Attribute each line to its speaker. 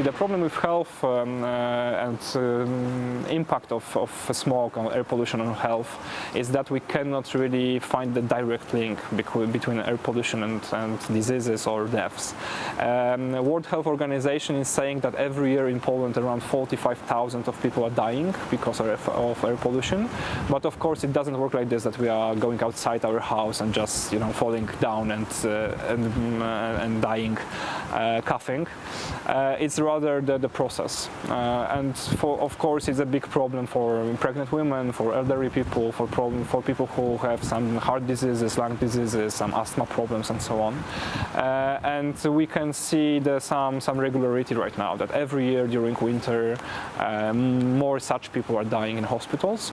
Speaker 1: See, the problem with health um, uh, and um, impact of, of smoke and air pollution on health is that we cannot really find the direct link between air pollution and, and diseases or deaths. Um, World Health Organization is saying that every year in Poland around 45,000 of people are dying because of, of air pollution. But of course it doesn't work like this that we are going outside our house and just you know falling down and uh, and, uh, and dying uh, coughing. Uh, it's rather the, the process. Uh, and for, of course it's a big problem for pregnant women, for elderly people, for problem for people who have some heart diseases, lung diseases, some asthma problems and so on. Uh, and we can see the, some some regularity right now that every year during winter um, more such people are dying in hospitals.